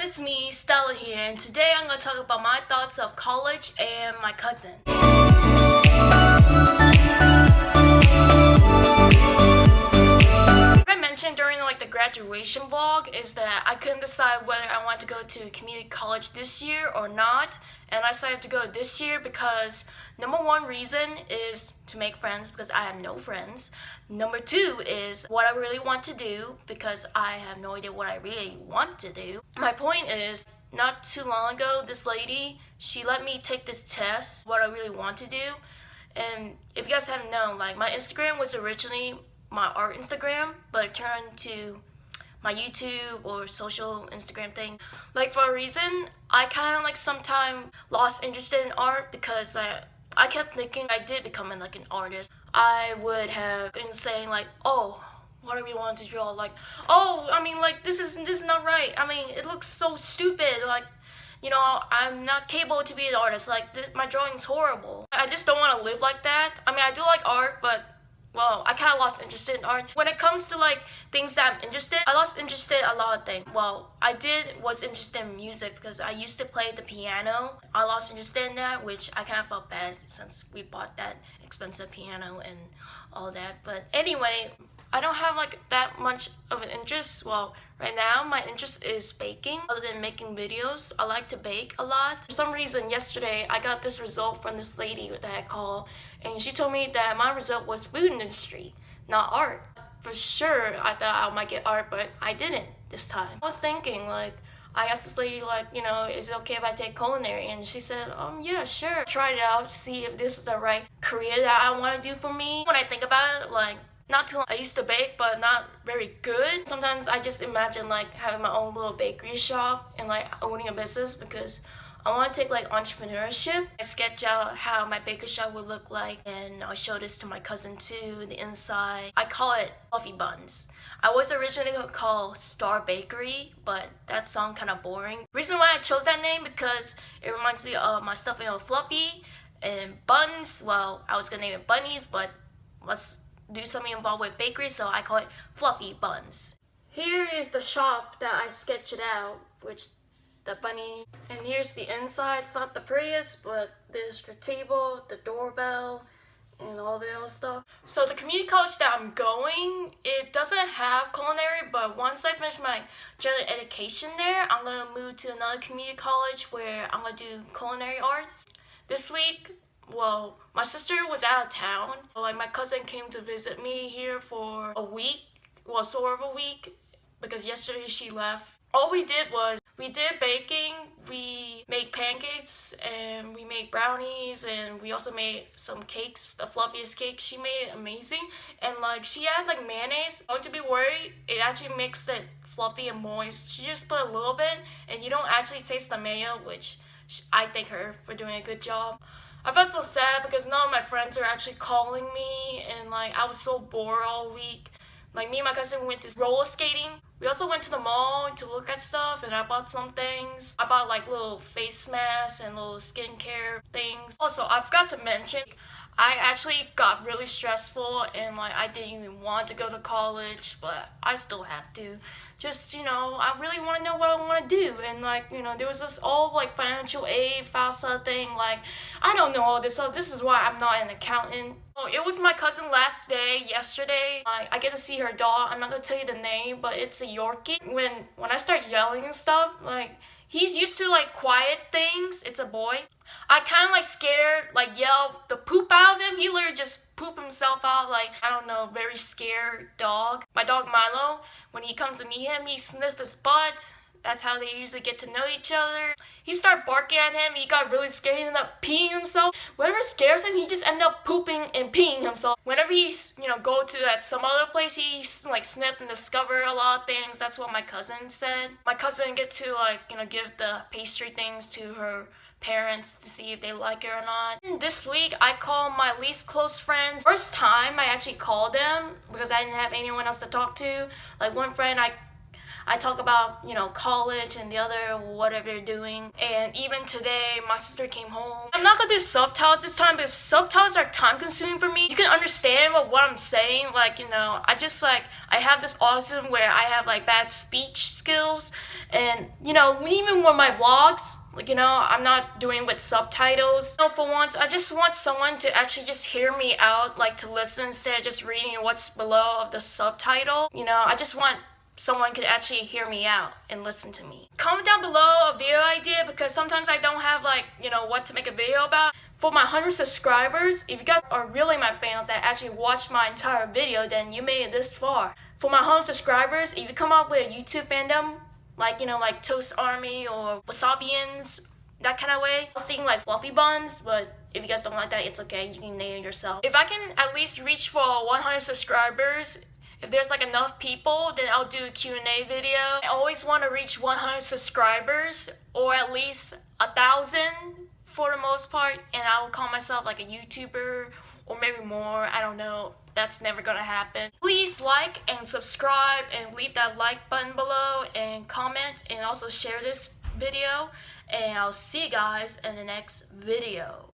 it's me, Stella here, and today I'm going to talk about my thoughts of college and my cousin. What I mentioned during like the graduation vlog is that I couldn't decide whether I wanted to go to community college this year or not, and I decided to go this year because number one reason is to make friends because I have no friends. Number two is what I really want to do because I have no idea what I really want to do. My point is not too long ago this lady she let me take this test what I really want to do and if you guys haven't known like my Instagram was originally my art Instagram but it turned to my YouTube or social Instagram thing. Like for a reason, I kind of like sometime lost interest in art because I I kept thinking I did become like an artist. I would have been saying like, oh, what do want to draw? Like, oh, I mean like this is this is not right. I mean it looks so stupid. Like, you know, I'm not capable to be an artist. Like this, my drawing's horrible. I just don't want to live like that. I mean I do like art, but well, I kind of lost interest in art. When it comes to like things that I'm interested, I lost interest in a lot of things. Well, I did was interested in music because I used to play the piano. I lost interest in that, which I kind of felt bad since we bought that expensive piano and all that. But anyway, I don't have like that much of an interest. Well, right now my interest is baking. Other than making videos, I like to bake a lot. For some reason, yesterday I got this result from this lady that I call, and she told me that my result was food industry, not art. For sure, I thought I might get art, but I didn't this time. I was thinking like, I asked this lady like, you know, is it okay if I take culinary? And she said, um, yeah, sure. Try it out, see if this is the right career that I want to do for me. When I think about it, like, not too long. I used to bake, but not very good. Sometimes I just imagine like having my own little bakery shop and like owning a business because I want to take like entrepreneurship. I sketch out how my bakery shop would look like and I'll show this to my cousin too, the inside. I call it Fluffy Buns. I was originally going to call Star Bakery, but that sounds kind of boring. Reason why I chose that name because it reminds me of my stuffing with Fluffy and Buns. Well, I was going to name it Bunnies, but let's do something involved with bakery, so I call it Fluffy Buns. Here is the shop that I sketched out, which the bunny, and here's the inside. It's not the prettiest, but there's the table, the doorbell, and all the other stuff. So the community college that I'm going, it doesn't have culinary, but once I finish my general education there, I'm gonna move to another community college where I'm gonna do culinary arts. This week, well, my sister was out of town. Like my cousin came to visit me here for a week, well, sort of a week, because yesterday she left. All we did was we did baking, we made pancakes, and we made brownies, and we also made some cakes, the fluffiest cake. She made amazing, and like she had like mayonnaise. Don't to be worried, it actually makes it fluffy and moist. She just put a little bit, and you don't actually taste the mayo, which I thank her for doing a good job. I felt so sad because none of my friends are actually calling me and like I was so bored all week. Like me and my cousin went to roller skating. We also went to the mall to look at stuff and I bought some things. I bought like little face masks and little skincare things. Also, I forgot to mention, I actually got really stressful and like I didn't even want to go to college, but I still have to. Just, you know, I really want to know what I want to do. And like, you know, there was this all like financial aid, FAFSA thing. Like, I don't know all this stuff. This is why I'm not an accountant. Oh, it was my cousin last day, yesterday. Like, I get to see her dog. I'm not going to tell you the name, but it's a Yorkie. When, when I start yelling and stuff, like, He's used to like quiet things. It's a boy. I kind of like scared, like yell the poop out of him. He literally just poop himself out like, I don't know, very scared dog. My dog Milo, when he comes to meet him, he sniff his butt. That's how they usually get to know each other. He started barking at him. He got really scared. He ended up peeing himself. Whatever scares him, he just ended up pooping and peeing himself. Whenever he's, you know, go to at some other place, he like sniff and discover a lot of things. That's what my cousin said. My cousin get to like, you know, give the pastry things to her parents to see if they like it or not. This week, I called my least close friends. First time I actually called them because I didn't have anyone else to talk to. Like one friend, I I talk about, you know, college and the other whatever they're doing. And even today, my sister came home. I'm not gonna do subtitles this time because subtitles are time consuming for me. You can understand what, what I'm saying. Like, you know, I just like, I have this autism where I have like bad speech skills. And, you know, even with my vlogs, like, you know, I'm not doing with subtitles. So for once, I just want someone to actually just hear me out, like to listen instead of just reading what's below of the subtitle. You know, I just want someone could actually hear me out and listen to me. Comment down below a video idea because sometimes I don't have like, you know, what to make a video about. For my 100 subscribers, if you guys are really my fans that actually watch my entire video, then you made it this far. For my 100 subscribers, if you come up with a YouTube fandom, like, you know, like Toast Army or Wasabians, that kind of way. I was thinking like Fluffy Buns, but if you guys don't like that, it's okay. You can name it yourself. If I can at least reach for 100 subscribers, if there's like enough people, then I'll do a Q&A video. I always want to reach 100 subscribers or at least a thousand for the most part, and I will call myself like a YouTuber or maybe more. I don't know. That's never gonna happen. Please like and subscribe and leave that like button below and comment and also share this video. And I'll see you guys in the next video.